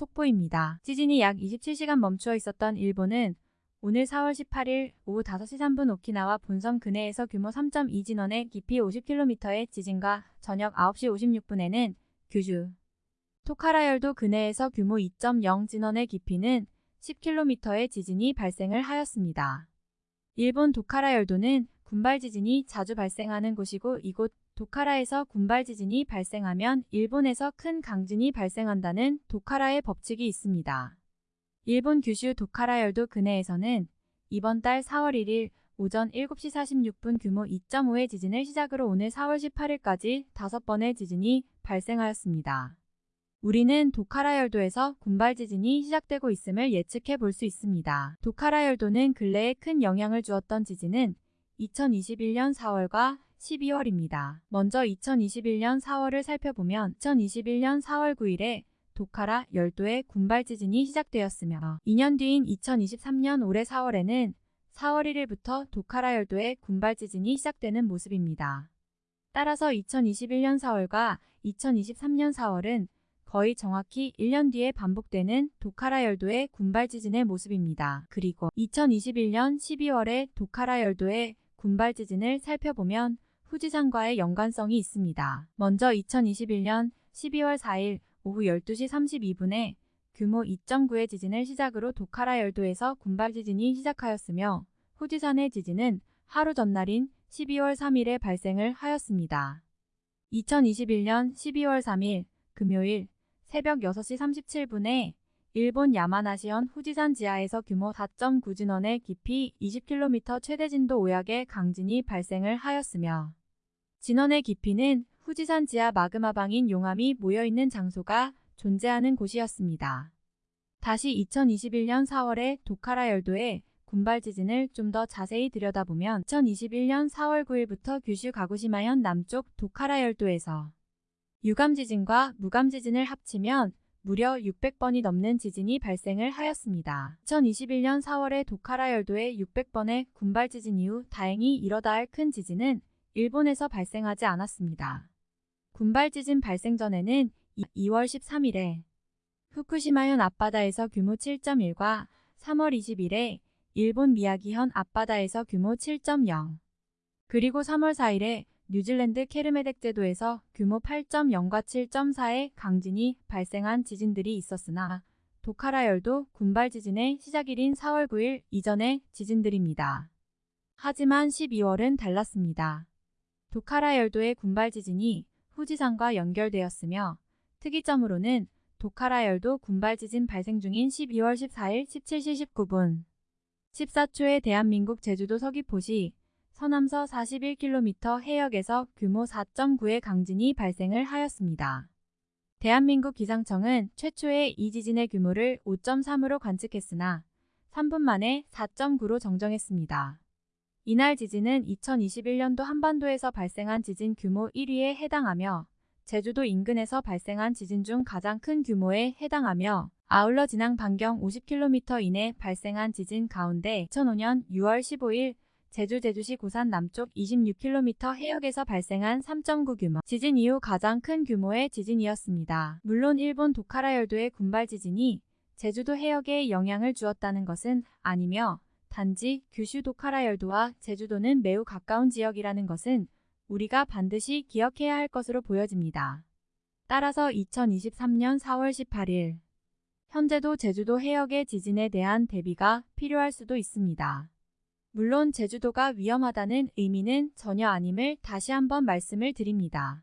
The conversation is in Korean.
속보입니다. 지진이 약 27시간 멈추어 있었던 일본은 오늘 4월 18일 오후 5시 3분 오키나와 본섬 근해에서 규모 3.2 진원의 깊이 50km의 지진과 저녁 9시 56분에는 규슈 토카라열도 근해에서 규모 2.0 진원의 깊이는 10km의 지진이 발생을 하였습니다. 일본 도카라열도는 군발 지진이 자주 발생하는 곳이고 이곳 도카라에서 군발 지진이 발생하면 일본에서 큰 강진이 발생한다는 도카라의 법칙이 있습니다. 일본 규슈 도카라열도 근해에서는 이번 달 4월 1일 오전 7시 46분 규모 2.5의 지진을 시작으로 오늘 4월 18일까지 5번의 지진이 발생하였습니다. 우리는 도카라열도에서 군발 지진이 시작되고 있음을 예측해 볼 수 있습니다. 도카라열도는 근래에 큰 영향을 주었던 지진은 2021년 4월과 12월입니다. 먼저 2021년 4월을 살펴보면 2021년 4월 9일에 도카라 열도의 군발 지진이 시작되었으며 2년 뒤인 2023년 올해 4월에는 4월 1일부터 도카라 열도의 군발 지진이 시작되는 모습입니다. 따라서 2021년 4월과 2023년 4월은 거의 정확히 1년 뒤에 반복되는 도카라 열도의 군발 지진의 모습입니다. 그리고 2021년 12월에 도카라 열도의 군발 지진을 살펴보면 후지산과의 연관성이 있습니다. 먼저 2021년 12월 4일 오후 12시 32분에 규모 2.9의 지진을 시작으로 도카라 열도에서 군발 지진이 시작하였으며 후지산의 지진은 하루 전날인 12월 3일에 발생을 하였습니다. 2021년 12월 3일 금요일 새벽 6시 37분에 일본 야마나시현 후지산 지하에서 규모 4.9 진원의 깊이 20km 최대 진도 5약의 강진이 발생을 하였으며 진원의 깊이는 후지산 지하 마그마방인 용암이 모여있는 장소가 존재하는 곳이었습니다. 다시 2021년 4월에 도카라 열도의 군발 지진을 좀 더 자세히 들여다보면 2021년 4월 9일부터 규슈 가구시마현 남쪽 도카라 열도에서 유감 지진과 무감 지진을 합치면 무려 600번이 넘는 지진이 발생을 하였습니다. 2021년 4월에 도카라 열도의 600번의 군발 지진 이후 다행히 이러다 할 큰 지진은 일본에서 발생하지 않았습니다. 군발 지진 발생 전에는 2월 13일에 후쿠시마현 앞바다에서 규모 7.1과 3월 20일에 일본 미야기현 앞바다에서 규모 7.0 그리고 3월 4일에 뉴질랜드 케르메덱 제도에서 규모 8.0과 7.4의 강진이 발생한 지진들이 있었으나 도카라열도 군발 지진의 시작일인 4월 9일 이전의 지진들입니다. 하지만 12월은 달랐습니다. 도카라열도의 군발 지진이 후지산과 연결되었으며 특이점으로는 도카라열도 군발 지진 발생 중인 12월 14일 17시 19분 14초에 대한민국 제주도 서귀포시 서남서 41km 해역에서 규모 4.9의 강진이 발생을 하였습니다. 대한민국 기상청은 최초의 이 지진의 규모를 5.3으로 관측했으나 3분 만에 4.9로 정정했습니다. 이날 지진은 2021년도 한반도에서 발생한 지진 규모 1위에 해당하며 제주도 인근에서 발생한 지진 중 가장 큰 규모에 해당하며 아울러 진앙 반경 50km 이내 발생한 지진 가운데 2005년 6월 15일 제주 제주시 고산 남쪽 26km 해역에서 발생한 3.9 규모 지진 이후 가장 큰 규모의 지진이었습니다. 물론 일본 도카라 열도의 군발 지진이 제주도 해역에 영향을 주었다는 것은 아니며 단지 규슈 도카라 열도와 제주도는 매우 가까운 지역이라는 것은 우리가 반드시 기억해야 할 것으로 보여집니다. 따라서 2023년 4월 18일 현재도 제주도 해역의 지진에 대한 대비가 필요할 수도 있습니다. 물론 제주도가 위험하다는 의미는 전혀 아님을 다시 한번 말씀을 드립니다.